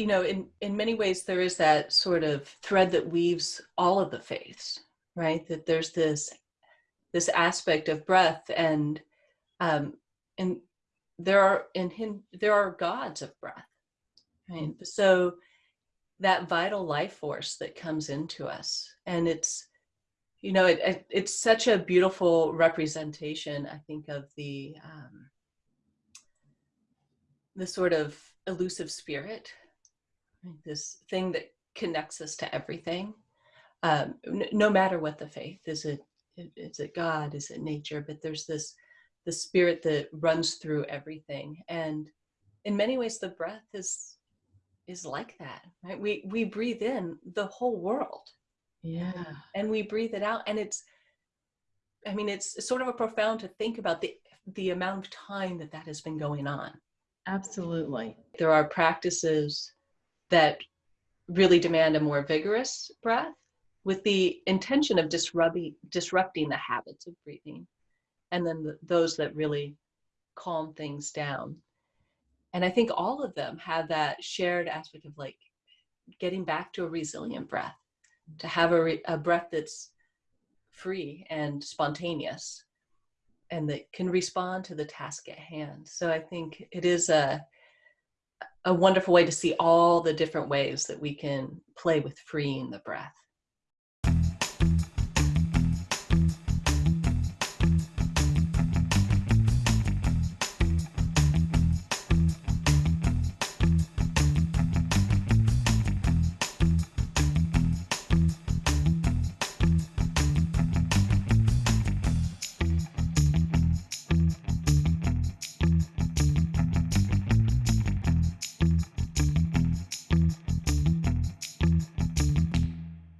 you know, in, in many ways, there is that sort of thread that weaves all of the faiths, right? That there's this this aspect of breath and um, and there are in him there are gods of breath right so that vital life force that comes into us and it's you know it, it's such a beautiful representation i think of the um, the sort of elusive spirit this thing that connects us to everything. Um, no matter what the faith is it is it god is it nature but there's this the spirit that runs through everything. And in many ways the breath is is like that right? We we breathe in the whole world. Yeah. And we breathe it out and it's i mean it's sort of a profound to think about the the amount of time that that has been going on. Absolutely. There are practices that really demand a more vigorous breath with the intention of disrupting disrupting the habits of breathing and then the, those that really calm things down. And i think all of them have that shared aspect of like getting back to a resilient breath to have a, a breath that's free and spontaneous and that can respond to the task at hand. So i think it is a a wonderful way to see all the different ways that we can play with freeing the breath